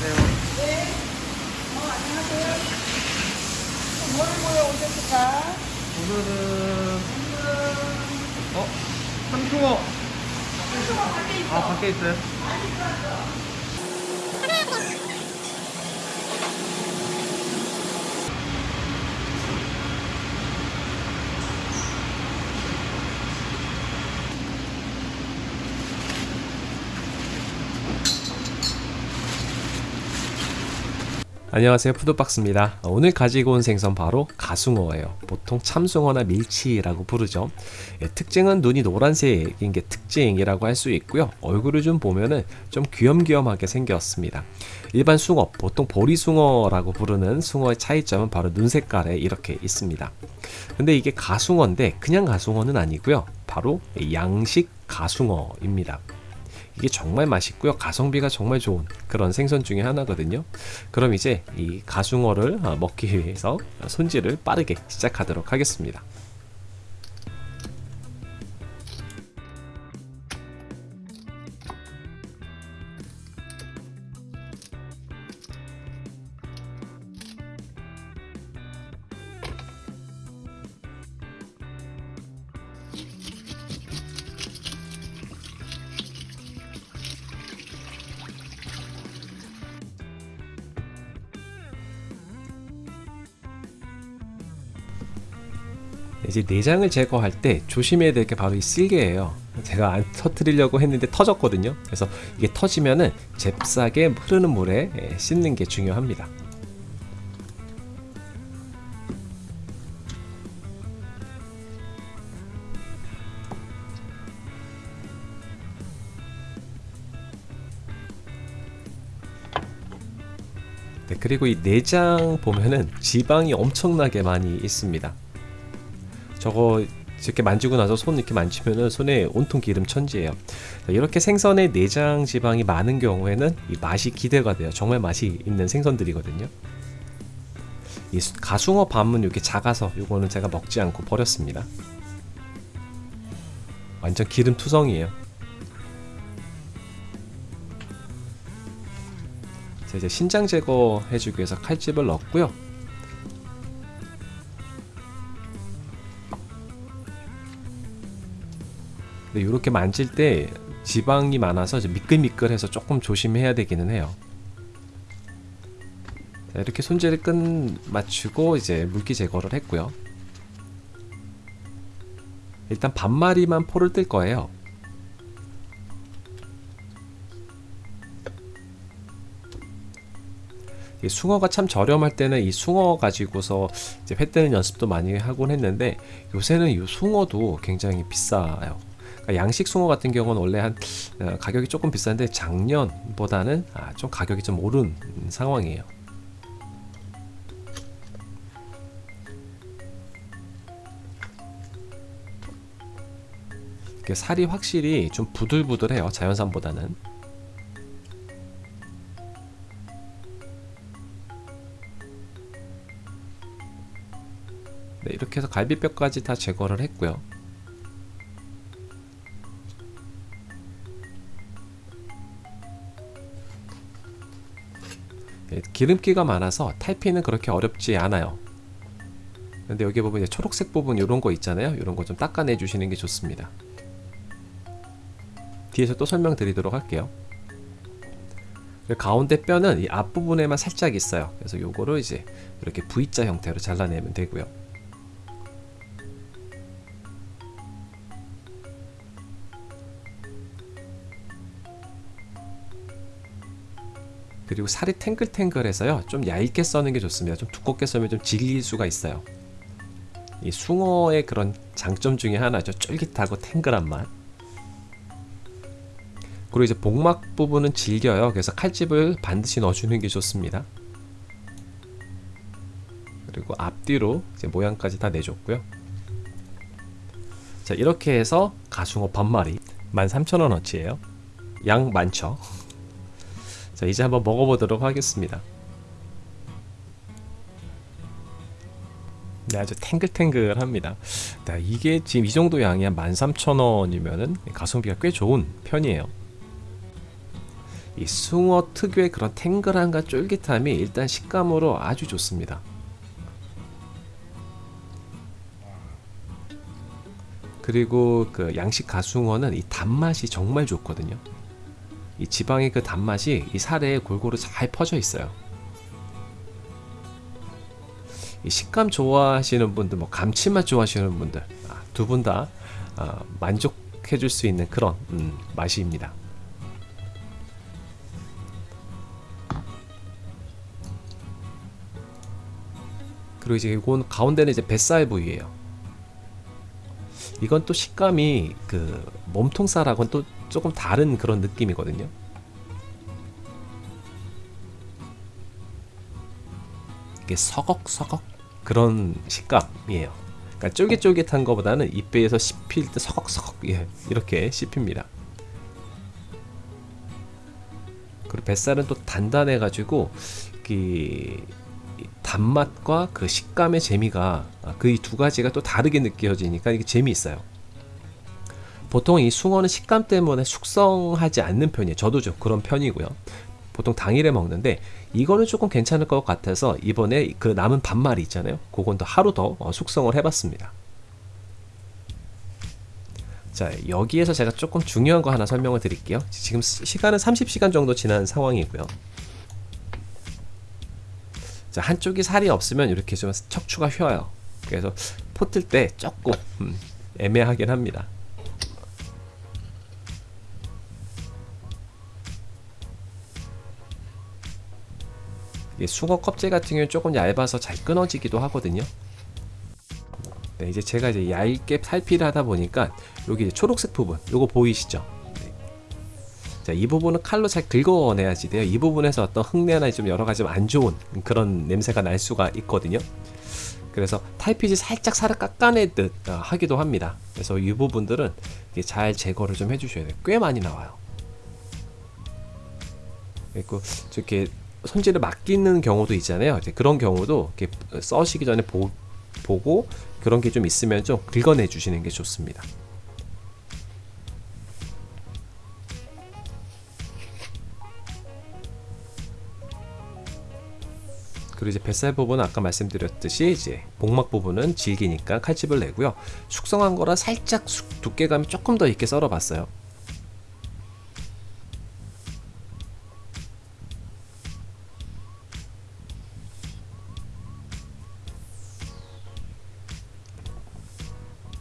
안녕하세요. 네. 어, 안녕하세요. 뭘 보여 오셨을까? 오늘은, 오늘은... 어? 삼충어. 삼충어 밖에 있어. 아, 밖에 있어요? 안녕하세요. 푸드박스입니다. 오늘 가지고 온 생선 바로 가숭어예요. 보통 참숭어나 밀치라고 부르죠. 예, 특징은 눈이 노란색인 게 특징이라고 할 수 있고요. 얼굴을 좀 보면은 좀 귀염귀염하게 생겼습니다. 일반 숭어 보통 보리숭어라고 부르는 숭어의 차이점은 바로 눈 색깔에 이렇게 있습니다. 근데 이게 가숭어인데 그냥 가숭어는 아니고요. 바로 양식 가숭어입니다 이게 정말 맛있고요. 가성비가 정말 좋은 그런 생선 중에 하나거든요. 그럼 이제 이 가숭어를 어, 먹기 위해서 손질을 빠르게 시작하도록 하겠습니다. 이제 내장을 제거할 때 조심해야 될 게 바로 이 쓸개예요. 제가 안 터트리려고 했는데 터졌거든요. 그래서 이게 터지면은 잽싸게 흐르는 물에 예, 씻는 게 중요합니다. 네, 그리고 이 내장 보면은 지방이 엄청나게 많이 있습니다. 저거 이렇게 만지고 나서 손 이렇게 만지면은 손에 온통 기름 천지예요. 이렇게 생선의 내장 지방이 많은 경우에는 이 맛이 기대가 돼요. 정말 맛이 있는 생선들이거든요. 이 가숭어 밤은 이렇게 작아서 이거는 제가 먹지 않고 버렸습니다. 완전 기름 투성이에요. 자, 이제 신장 제거해주기 위해서 칼집을 넣었고요. 근데 이렇게 만질 때 지방이 많아서 미끌미끌해서 조금 조심해야 되기는 해요. 자, 이렇게 손질을 끝 맞추고 이제 물기 제거를 했고요. 일단 반마리만 포를 뜰 거예요. 이 숭어가 참 저렴할 때는 이 숭어 가지고서 이제 회 뜨는 연습도 많이 하곤 했는데 요새는 이 숭어도 굉장히 비싸요. 그러니까 양식 숭어 같은 경우는 원래 한 어, 가격이 조금 비싼데 작년보다는 아, 좀 가격이 좀 오른 상황이에요. 살이 확실히 좀 부들부들해요 자연산보다는 네, 이렇게 해서 갈비뼈까지 다 제거를 했고요 기름기가 많아서 탈피는 그렇게 어렵지 않아요. 근데 여기 보면 초록색 부분 이런 거 있잖아요. 이런 거 좀 닦아내 주시는 게 좋습니다. 뒤에서 또 설명드리도록 할게요. 가운데 뼈는 이 앞부분에만 살짝 있어요. 그래서 요거를 이제 이렇게 V자 형태로 잘라내면 되고요 그리고 살이 탱글탱글해서요 좀 얇게 써는 게 좋습니다. 좀 두껍게 써면 좀 질릴 수가 있어요. 이 숭어의 그런 장점 중에 하나죠. 쫄깃하고 탱글한 맛. 그리고 이제 복막 부분은 질겨요. 그래서 칼집을 반드시 넣어주는 게 좋습니다. 그리고 앞뒤로 이제 모양까지 다 내줬고요. 자 이렇게 해서 가숭어 반마리. 13,000원어치예요. 양 많죠 자 이제 한번 먹어보도록 하겠습니다. 네, 아주 탱글탱글합니다. 네, 이게 지금 이 정도 양이 한 13,000원이면은 가성비가 꽤 좋은 편이에요. 이 숭어 특유의 그런 탱글함과 쫄깃함이 일단 식감으로 아주 좋습니다. 그리고 그 양식 가숭어는 이 단맛이 정말 좋거든요. 이 지방의 그 단맛이 이 살에 골고루 잘 퍼져 있어요. 이 식감 좋아하시는 분들, 뭐 감칠맛 좋아하시는 분들 아, 두분다 만족해줄 수 있는 그런 음, 맛입니다. 그리고 이제 이건 가운데는 이제 뱃살 부위예요. 이건 또 식감이 그 몸통살하고는 또 조금 다른 그런 느낌이거든요. 이게 서걱서걱 그런 식감이에요. 그러니까 쫄깃쫄깃한 것보다는 입배에서 씹힐 때 서걱서걱 예, 이렇게 씹힙니다. 그리고 뱃살은 또 단단해가지고 그 단맛과 그 식감의 재미가 그두 가지가 또 다르게 느껴지니까 이게 재미있어요. 보통 이 숭어는 식감 때문에 숙성하지 않는 편이에요. 저도 좀 그런 편이고요. 보통 당일에 먹는데 이거는 조금 괜찮을 것 같아서 이번에 그 남은 반말이 있잖아요. 그건 또 하루 더 어, 숙성을 해봤습니다. 자 여기에서 제가 조금 중요한 거 하나 설명을 드릴게요. 지금 시간은 30시간 정도 지난 상황이고요. 자 한쪽이 살이 없으면 이렇게 좀 척추가 휘어요. 그래서 포틀 때 조금 음, 애매하긴 합니다. 숭어 껍질 같은 경우는 조금 얇아서 잘 끊어지기도 하거든요. 네, 이제 제가 이제 얇게 살피를 하다 보니까 여기 초록색 부분, 요거 보이시죠? 네. 자, 이 부분은 칼로 잘 긁어내야지 돼요. 이 부분에서 어떤 흙내나 좀 여러 가지 안 좋은 그런 냄새가 날 수가 있거든요. 그래서 탈피지 살짝 살을 깎아내듯 어, 하기도 합니다. 그래서 이 부분들은 잘 제거를 좀 해주셔야 돼요. 꽤 많이 나와요. 그리고 저렇게 손질을 맡기는 경우도 있잖아요. 그런 경우도 써시기 전에 보, 보고 그런 게 좀 있으면 좀 긁어내 주시는 게 좋습니다. 그리고 이제 뱃살 부분은 아까 말씀드렸듯이 이제 복막 부분은 질기니까 칼집을 내고요. 숙성한 거라 살짝 두께감이 조금 더 있게 썰어봤어요.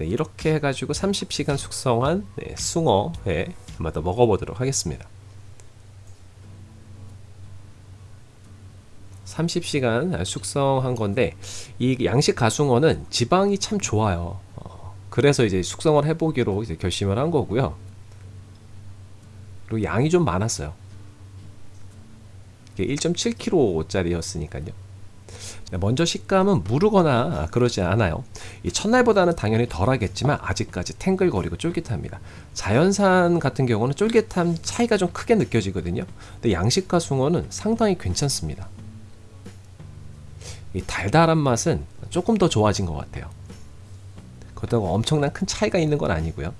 네, 이렇게 해가지고 30시간 숙성한 네, 숭어회 한번 더 먹어보도록 하겠습니다. 30시간 숙성한 건데 이 양식 가숭어는 지방이 참 좋아요. 어, 그래서 이제 숙성을 해보기로 이제 결심을 한 거고요. 그리고 양이 좀 많았어요. 1.7kg짜리였으니까요. 네, 먼저 식감은 무르거나 그러지 않아요. 이 첫날보다는 당연히 덜하겠지만 아직까지 탱글거리고 쫄깃합니다. 자연산 같은 경우는 쫄깃함 차이가 좀 크게 느껴지거든요. 근데 양식과 숭어는 상당히 괜찮습니다. 이 달달한 맛은 조금 더 좋아진 것 같아요. 그렇다고 엄청난 큰 차이가 있는 건 아니고요.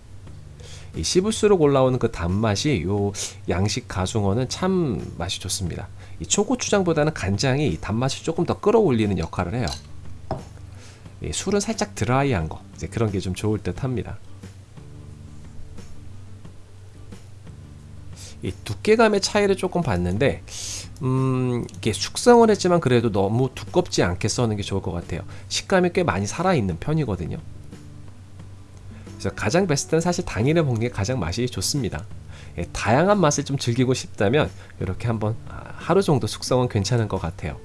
이 씹을수록 올라오는 그 단맛이 요 양식 가숭어는 참 맛이 좋습니다. 이 초고추장보다는 간장이 단맛을 조금 더 끌어올리는 역할을 해요. 이 술은 살짝 드라이한 거 이제 그런 게 좀 좋을 듯 합니다. 이 두께감의 차이를 조금 봤는데 음, 이게 숙성을 했지만 그래도 너무 두껍지 않게 써는 게 좋을 것 같아요. 식감이 꽤 많이 살아있는 편이거든요. 그래서 가장 베스트는 사실 당일에 먹는 게 가장 맛이 좋습니다. 예, 다양한 맛을 좀 즐기고 싶다면 이렇게 한번 아, 하루 정도 숙성은 괜찮은 것 같아요.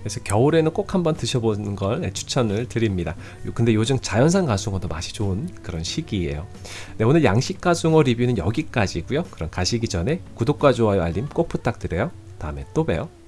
그래서 겨울에는 꼭 한번 드셔보는 걸 네, 추천을 드립니다. 근데 요즘 자연산 가숭어도 맛이 좋은 그런 시기예요. 네, 오늘 양식 가숭어 리뷰는 여기까지고요. 그럼 가시기 전에 구독과 좋아요 알림 꼭 부탁드려요. 다음에 또 봬요.